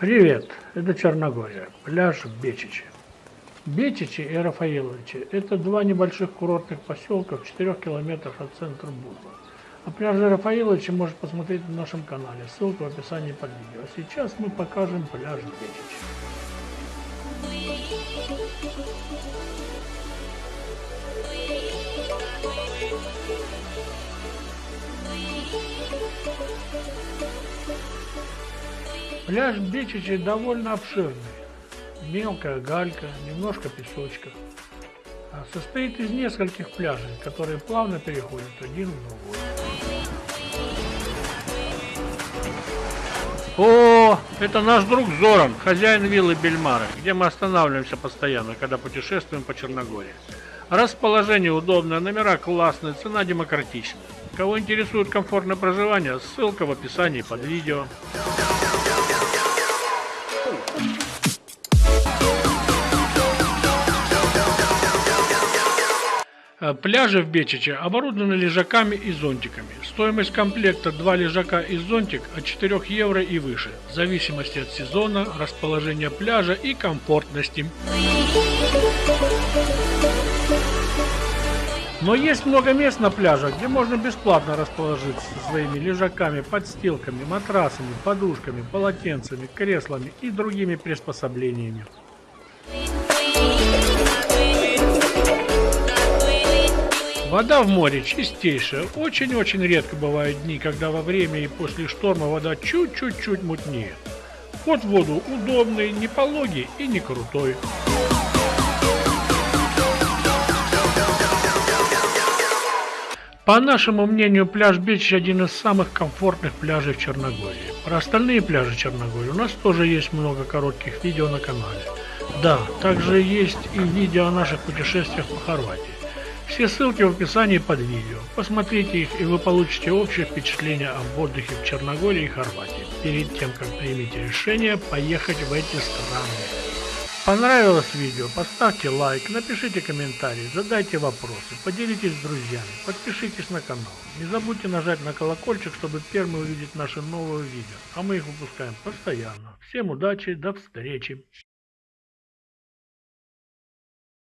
Привет, это Черногория, пляж Бечичи. Бечичи и Рафаиловичи – это два небольших курортных поселка в 4 километрах от центра Буза. А пляжи Рафаиловичи можно посмотреть на нашем канале, ссылка в описании под видео. А сейчас мы покажем пляж Бечичи. Пляж Бечичи довольно обширный. Мелкая галька, немножко песочка. Состоит из нескольких пляжей, которые плавно переходят один в другой. О, это наш друг Зоран, хозяин виллы Бельмара, где мы останавливаемся постоянно, когда путешествуем по Черногории. Расположение удобное, номера классные, цена демократичная. Кого интересует комфортное проживание, ссылка в описании под видео. Э, Пляжи в Бечиче оборудованы лежаками и зонтиками. Стоимость комплекта 2 лежака и зонтик от 4 евро и выше, в зависимости от сезона, расположения пляжа и комфортности. Но есть много мест на пляжах, где можно бесплатно расположиться со своими лежаками, подстилками, матрасами, подушками, полотенцами, креслами и другими приспособлениями. Вода в море чистейшая. Очень-очень редко бывают дни, когда во время и после шторма вода чуть-чуть-чуть мутнеет. Вход в воду удобный, не пологий и не крутой. По нашему мнению, пляж Бич один из самых комфортных пляжей в Черногории. Про остальные пляжи Черногории у нас тоже есть много коротких видео на канале. Да, также есть и видео о наших путешествиях по Хорватии. Все ссылки в описании под видео. Посмотрите их и вы получите общее впечатление об отдыхе в Черногории и Хорватии, перед тем как примите решение поехать в эти страны. Понравилось видео? Поставьте лайк, напишите комментарий, задайте вопросы, поделитесь с друзьями, подпишитесь на канал. Не забудьте нажать на колокольчик, чтобы первым увидеть наши новые видео, а мы их выпускаем постоянно. Всем удачи, до встречи!